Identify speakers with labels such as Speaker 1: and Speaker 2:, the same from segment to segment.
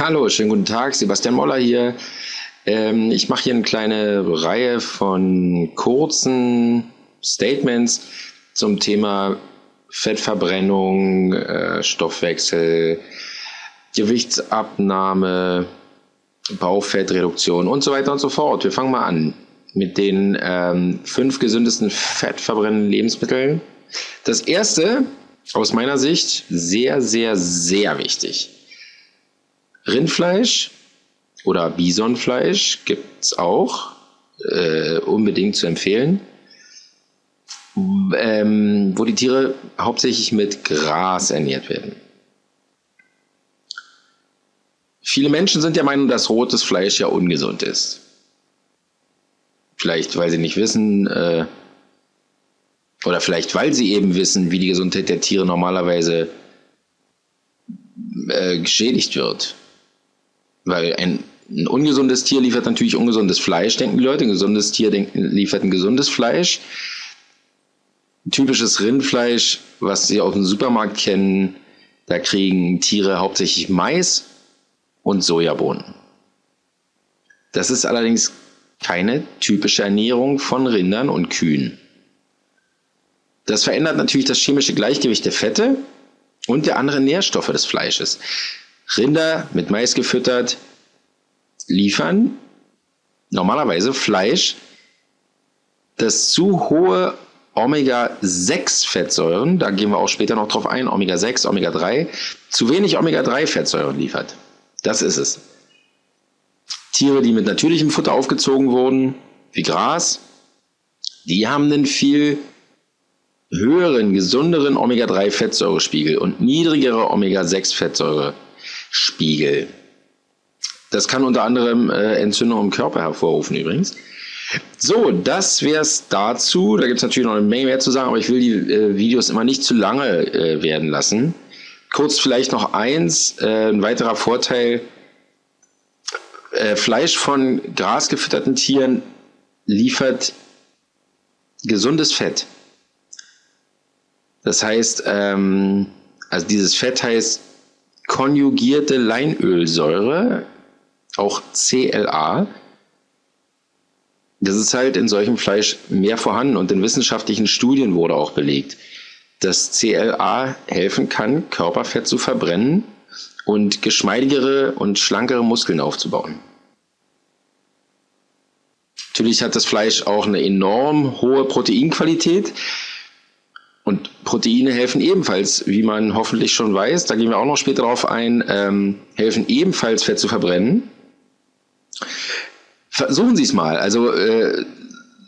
Speaker 1: Hallo, schönen guten Tag, Sebastian Moller hier. Ähm, ich mache hier eine kleine Reihe von kurzen Statements zum Thema Fettverbrennung, äh, Stoffwechsel, Gewichtsabnahme, Bauchfettreduktion und so weiter und so fort. Wir fangen mal an mit den ähm, fünf gesündesten fettverbrennenden Lebensmitteln. Das erste, aus meiner Sicht, sehr, sehr, sehr wichtig Rindfleisch oder Bisonfleisch gibt es auch, äh, unbedingt zu empfehlen, ähm, wo die Tiere hauptsächlich mit Gras ernährt werden. Viele Menschen sind der Meinung, dass rotes Fleisch ja ungesund ist. Vielleicht, weil sie nicht wissen, äh, oder vielleicht, weil sie eben wissen, wie die Gesundheit der Tiere normalerweise äh, geschädigt wird. Weil ein, ein ungesundes Tier liefert natürlich ungesundes Fleisch, denken die Leute. Ein gesundes Tier denken, liefert ein gesundes Fleisch. Typisches Rindfleisch, was Sie aus dem Supermarkt kennen, da kriegen Tiere hauptsächlich Mais und Sojabohnen. Das ist allerdings keine typische Ernährung von Rindern und Kühen. Das verändert natürlich das chemische Gleichgewicht der Fette und der anderen Nährstoffe des Fleisches. Rinder mit Mais gefüttert liefern normalerweise Fleisch, das zu hohe Omega-6-Fettsäuren, da gehen wir auch später noch drauf ein, Omega-6, Omega-3, zu wenig Omega-3-Fettsäuren liefert. Das ist es. Tiere, die mit natürlichem Futter aufgezogen wurden, wie Gras, die haben einen viel höheren, gesunderen Omega-3-Fettsäurespiegel und niedrigere Omega-6-Fettsäure. Das kann unter anderem äh, Entzündung im Körper hervorrufen übrigens. So, das wäre es dazu. Da gibt es natürlich noch eine Menge mehr zu sagen, aber ich will die äh, Videos immer nicht zu lange äh, werden lassen. Kurz vielleicht noch eins, äh, ein weiterer Vorteil. Äh, Fleisch von grasgefütterten Tieren liefert gesundes Fett. Das heißt, ähm, also dieses Fett heißt konjugierte Leinölsäure, auch CLA. Das ist halt in solchem Fleisch mehr vorhanden und in wissenschaftlichen Studien wurde auch belegt, dass CLA helfen kann, Körperfett zu verbrennen und geschmeidigere und schlankere Muskeln aufzubauen. Natürlich hat das Fleisch auch eine enorm hohe Proteinqualität. Und Proteine helfen ebenfalls, wie man hoffentlich schon weiß, da gehen wir auch noch später darauf ein, ähm, helfen ebenfalls Fett zu verbrennen. Versuchen Sie es mal. Also äh,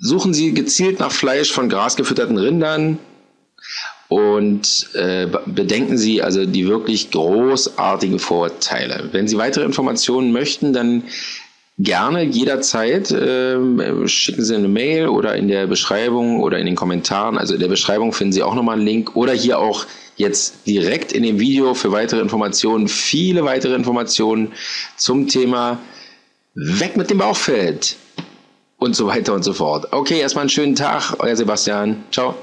Speaker 1: suchen Sie gezielt nach Fleisch von grasgefütterten Rindern und äh, bedenken Sie also die wirklich großartigen Vorteile. Wenn Sie weitere Informationen möchten, dann gerne jederzeit äh, schicken Sie eine Mail oder in der Beschreibung oder in den Kommentaren. Also in der Beschreibung finden Sie auch nochmal einen Link oder hier auch jetzt direkt in dem Video für weitere Informationen, viele weitere Informationen zum Thema Weg mit dem Bauchfett und so weiter und so fort. Okay, erstmal einen schönen Tag, euer Sebastian. Ciao.